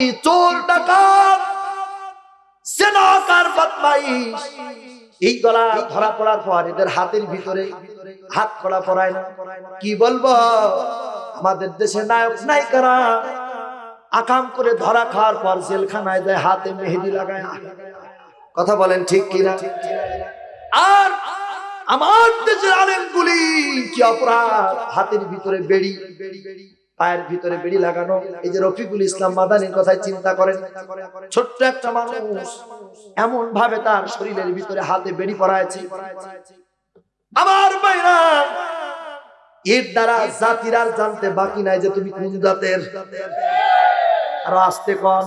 চোর ডাকাত সেনাকার বদমাইশ? এই গলা ধরা পড়ার পর এদের হাতের ভিতরে হাত কড়া পড়ায় না। কি বলব? আমাদের দেশে নায়ক আকাম করে ধরা খাওয়ার পর জেলখানায় যায়, হাতে মেহেদি লাগায় কথা বলেন ঠিক কিনা? আর আমার দেশের আলেমগুলি কি অপরাধ? হাতের ভিতরে বেড়ি বেড়ি বেড়ি। পায়ের ভিতরে বেড়ি লাগানো। এই যে রফিকুল ইসলাম মাদানির কথাই চিন্তা করেন, ছোট্ট একটা মানুষ এমন ভাবে তার শরীরের ভিতরে হাতে বেড়ি পরাইছে। আমার বাইরা এর দ্বারা জাতির আর জানতে বাকি নাই যে তুমি কোন জাতের। আরও আসতে কম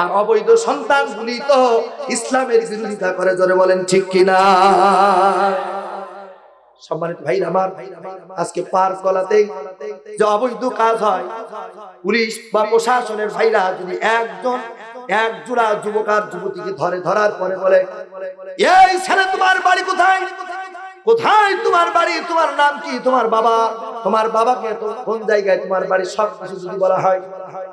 আর অবৈধ সন্তান গুলি তো ইসলামের বিরোধিতা করে, জোরে বলেন ঠিক কিনা? সম্মানিত ভাই আমার, আজকে পার গলাতে যে অবৈধ কাজ হয়, পুলিশ বা প্রশাসনের ভাইরা যদি একজন, এক জোড়া যুবক আর যুবতীকে ধরে ধরার পরে বলে, এই ছেলে তোমার বাড়ি কোথায়? কোথায় তোমার বাড়ি? তোমার নাম কি? তোমার বাবা? তোমার বাবাকে কোন জায়গায় তোমার বাড়ি সব কিছু যদি বলা হয়,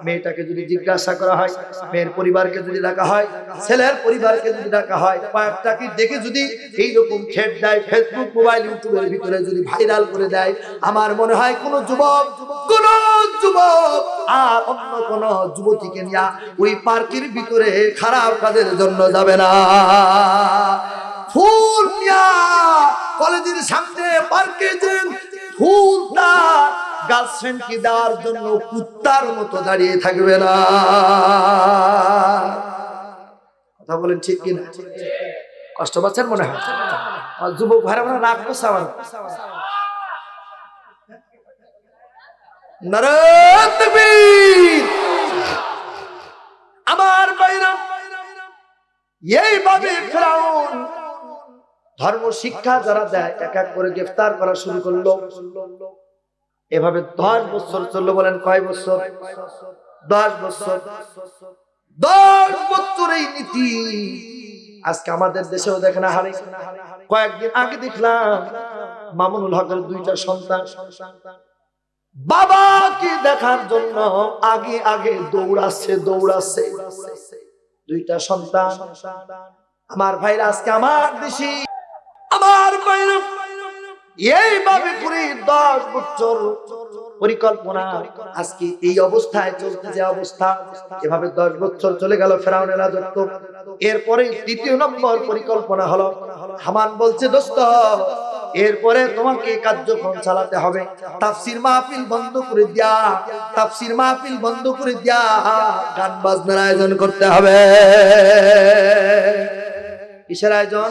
মেয়েটাকে যদি জিজ্ঞাসা করা হয়, মেয়ের পরিবারকে যদি ডাকা হয়, ছেলের পরিবারকে যদি ডাকা হয় কয়েকটাকে দেখে যদি এইরকম খেট দেয় ফেসবুক মোবাইল ইউটিউবের ভিতরে যদি ভাইরাল করে দেয়, আমার মনে হয় কোন যুবক কোন যুবক, আর অন্য কোন যুবতীকে নিয়ে ওই পার্কের ভিতরে খারাপ কাজের জন্য যাবে না। ফুল নিয়া কলেজের সামনে পার্কে যে ফুল তার গার্লফ্রেন্ডকে দেওয়ার জন্য কুত্তার মতো দাঁড়িয়ে থাকবে না। কথা বলেন ঠিক কিনা? কষ্ট পাচ্ছেন মনে হয়? যুবক ভাইরা মনে রাগ করছে আমার। আমার বাইরা, এইভাবে ফেরাউন ধর্ম শিক্ষা যারা দেয়, এক এক করে গ্রেফতার করা শুরু করল। এভাবে দশ বছর চলল বলেন কয় বছর? দশ বছর। দশ বছর এই নীতি। আজকে আমাদের দেশেও দেখে না হারে কয়েকদিন আগে দেখলাম মামুনুল হকের দুইটা সন্তান। বাবাকে দেখার জন্য আগে আগে দৌড়াচ্ছে দৌড়াচ্ছে। দুইটা সন্তান। আমার ভাইরা আজকে আমার দেশে ভাইরা এইভাবে করে দশ বছর পরিকল্পনা আজকে এই অবস্থায় চলতে যে অবস্থা, এভাবে দশ বছর চলে গেল ফেরাউনের রাজত্ব। এরপরে তৃতীয় নম্বর পরিকল্পনা হলো, হামান বলছে, দোস্ত, এরপরে তোমাকে কার্যক্রম চালাতে হবে। তাফসির মাহফিল বন্ধ করে দিয়া, তাফসির মাহফিল বন্ধ করে দিয়া গান বাজনার আয়োজন করতে হবে। কিসের আয়োজন?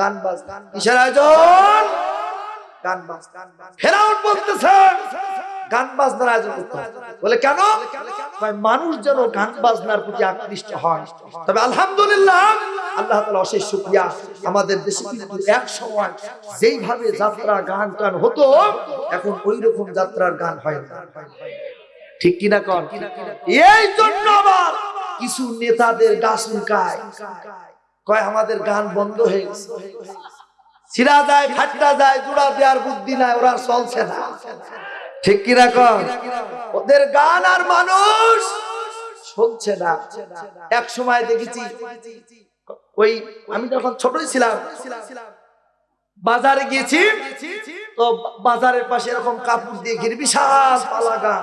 গান বাজ কিসের আয়োজন? গান বাজ বলতেছেন গান বাজনার আয়োজন করতে বলে কেন? মানুষ যেন গান বাজনার প্রতি আকৃষ্ট হয়। তবে আলহামদুলিল্লাহ আল্লাহ তাআলা অশেষ শুকরিয়া। আমাদের দেশে কিন্তু এক সময় যেইভাবে যাত্রা গান টান হতো এখন ওই রকম যাত্রার গান হয় না। ঠিক কিনা? কন? এই জন্য আবার কিছু নেতাদের গাছ লুকায়। কয়, আমাদের গান বন্ধ হয়ে গেছে। ছিড়া যায়, ফাটটা যায়, জোড়া দেওয়ার বুদ্ধি নাই, ওরা চলছে না। ঠিক কিনা কন? ওদের গান আর মানুষ শুনছে না। এক সময় দেখেছি, ওই আমি যখন ছোটই ছিলাম, বাজারে গিয়েছি, তো বাজারের পাশে এরকম কাপড় দিয়ে ঘিরে বিশাল পালা গান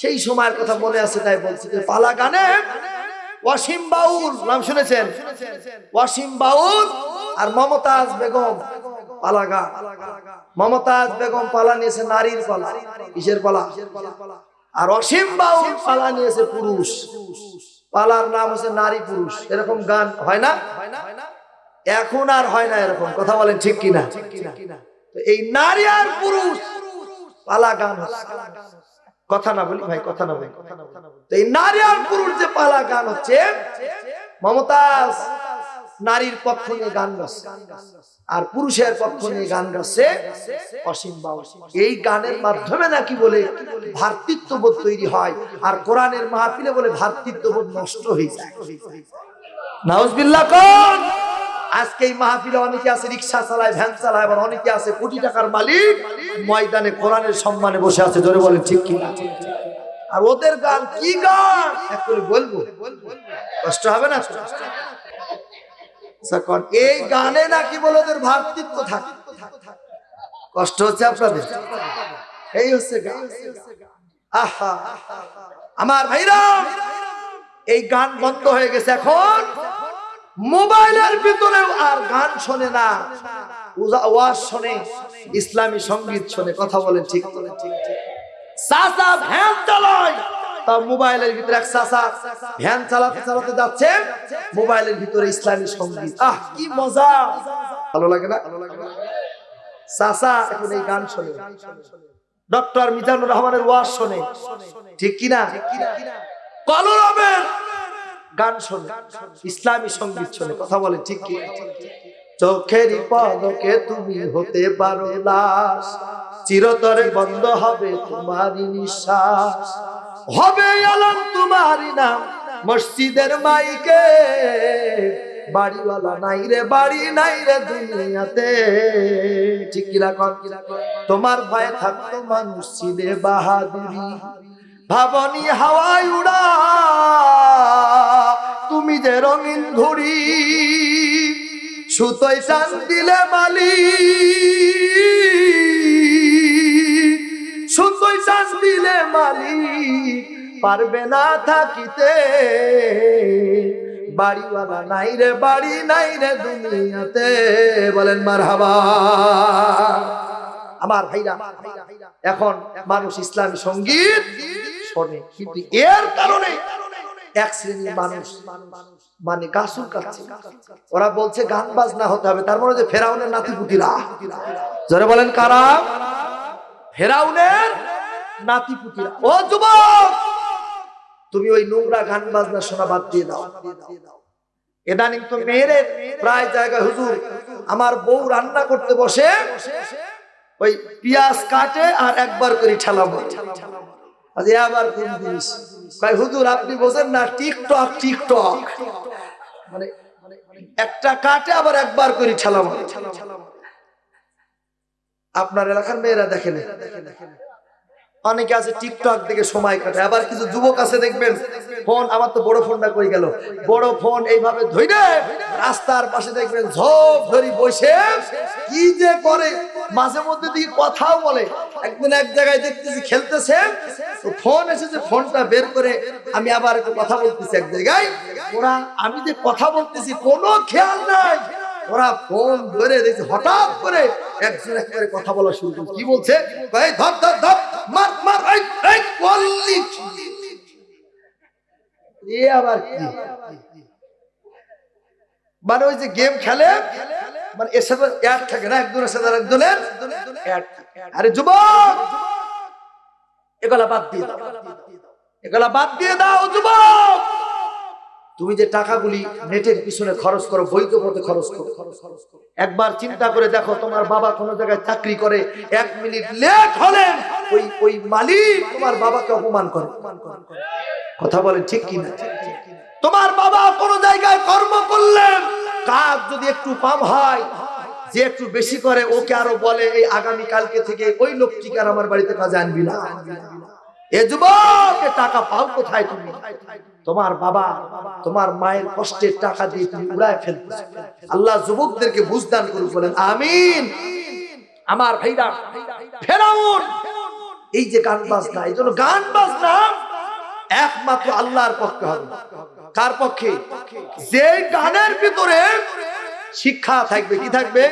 সেই সময়ের কথা মনে আছে, তাই বলছি পালা গানে ওয়াসিম বাউল, নাম শুনেছেন? ওয়াসিম বাউল আর মমতাজ বেগম পালা গান মমতাজ বেগম পালা নিয়েছে নারীর পালা, কিসের পালা? আর অসীম বাউল পালা নিয়েছে পুরুষ। পালার নাম হচ্ছে নারী পুরুষ। এরকম গান হয় না? এখন আর হয় না এরকম। কথা বলেন ঠিক কিনা? এই নারী আর পুরুষ পালা গান। কথা না বলি, ভাই, কথা না বলি। এই নারী আর পুরুষ যে পালা গান হচ্ছে, মমতাজ নারীর পক্ষ নিয়ে গান গাচ্ছে আর পুরুষের পক্ষ নিয়ে গান গাচ্ছে অসীম বাউল এই গানের মাধ্যমে নাকি বলে ভ্রাতৃত্ববোধ তৈরি হয় আর কোরআনের মাহফিলে বলে ভ্রাতৃত্ববোধ নষ্ট হয়ে যায়। আজকে এই মাহফিলে অনেকে আছে, রিক্সা চালায়, ভ্যান চালায়, আবার অনেকে আছে কোটি টাকার মালিক। ময়দানে কোরআনের সম্মানে বসে আছে জোরে বলেন ঠিক কি আর ওদের গান কি গান? বলব। কষ্ট হবে না? আচ্ছা, এই গানে নাকি বলে ওদের থাকে। কষ্ট হচ্ছে আপনাদের? এই হচ্ছে আমার ভাইরাম এই গান বন্ধ হয়ে গেছে এখন। মোবাইলের ভিতরেও আর গান শোনে না ওয়াজ শোনে, ইসলামী সংগীত শোনে, কথা বলেন ঠিক চাচা ভ্যান চালায় তা মোবাইলের ভিতরে এক চাচা ভ্যান চালাতে চালাতে যাচ্ছে, মোবাইলের ভিতরে ইসলামী সংগীত। আহ, কি মজা! ভালো লাগে না? চাচা এখন এই গান শোনে। ডক্টর মিজানুর রহমানের ওয়াজ শোনে। ঠিক কিনা? কলরবের গান শোনে, ইসলামী সংগীত শোনে, কথা বলে, ঠিক কি? চোখের পদকে তুমি হতে পারো চিরতরে বন্ধ হবে তোমারই নিঃশ্বাস। হবে আলম তোমারই নাম, মসজিদের মাইকে। বাড়িওয়ালা নাই রে, বাড়ি নাই রে দুনিয়াতে। ঠিক কিরা কর তোমার ভয়ে থাকতো মানুষ, ছিলে বাহাদুরি। ভাবনি হাওয়ায় উড়া। তুমি যে রঙিন ঘুড়ি সুতোই টান দিলে মালি সুতোই টান দিলে মালি পারবে না থাকিতে। বাড়িওয়ালা নাই রে, বাড়ি নাই রে দুনিয়াতে। বলেন মার হাবা আমার ভাইরা, এখন মানুষ ইসলামী সংগীত শোনে, কিন্তু এর কারণে এক শ্রেণির মানুষ। মানে গাছুর কাছে। ওরা বলছে গান বাজনা হতে হবে। তার মানে যে ফেরাউনের নাতিপুতিরা। জোরে বলেন কারা? ফেরাউনের নাতিপুতিরা। ও যুবক! তুমি ওই নোংরা গান বাজনা শোনা বাদ দিয়ে দাও। ইদানিং তো মেয়েদের প্রায় জায়গায় হুজুর আমার বউ রান্না করতে বসে ওই পিয়াজ কাটে আর একবার করে ঠেলা মারে আজ আবার কোন জিনিস? ভাই হুজুর, আপনি বোঝেন না, টিকটক টিকটক। মানে একটা কাটে আবার একবার করে ঠেলা মারে আপনার এলাকার মেয়েরা দেখেন। অনেকে আছে টিকটক দেখে সময় কাটে আবার কিছু যুবক আছে দেখবেন, ফোন, আমার তো বড় ফোনটা কই গেল? বড় ফোন এইভাবে ধইরে রাস্তার পাশে দেখবেন, ঝোপ ধরি বসে কি যে করে। মাঝে মধ্যে দিয়ে কথাও বলে। একদিন এক জায়গায় দেখতেছি, খেলতেছে ফোন এসেছে ফোনটা বের করে আমি আবার একটু কথা বলতেছি এক জায়গায়। ওরা আমি যে কথা বলতেছি কোনো খেয়াল নাই। ওরা ফোন ধরে দেখছি হঠাৎ করে একজন একবারে কথা বলা শুরু করছে। কি বলছে? এই ধর ধর ধর মার মার এই এই বললি। এ আবার কি? মানে ওই যে গেম খেলে মানে এর সাথে অ্যাড থাকে না একজনের। সাথে আরেকজনের অ্যাড আরে যুবক! এগুলা বাদ দিয়ে দাও। এগুলা বাদ দিয়ে দাও, যুবক! তুমি যে টাকাগুলি নেটের পিছনে খরচ করো বৈধ পথে খরচ করো। একবার চিন্তা করে দেখো, তোমার বাবা কোনো জায়গায় চাকরি করে, এক মিনিট লেট হলেন, ওই ওই মালিক তোমার বাবাকে অপমান করে। কথা বলেন ঠিক কি না তোমার বাবা কোনো জায়গায় কর্ম করলেন, কাজ যদি একটু কম হয় যে একটু বেশি করে ওকে আরও বলে, এই আগামী কালকে থেকে ওই লোকটিকে আর আমার বাড়িতে কাজে আনবি না। এ যুবক টাকা পাও কোথায় তুমি? তোমার বাবা, তোমার মায়ের কষ্টের টাকা দিয়ে তুমি উড়ায় ফেলতেছো। আল্লাহ যুবকদেরকে বুঝদান করুন বলেন, আমিন। আমার ভাইরা, ফেরাউন, এই যে গান বাজনা, এই জন্য গান বাজনা একমাত্র আল্লাহর পক্ষে হবে। কার পক্ষে? যে গানের ভিতরে শিক্ষা থাকবে কি থাকবে?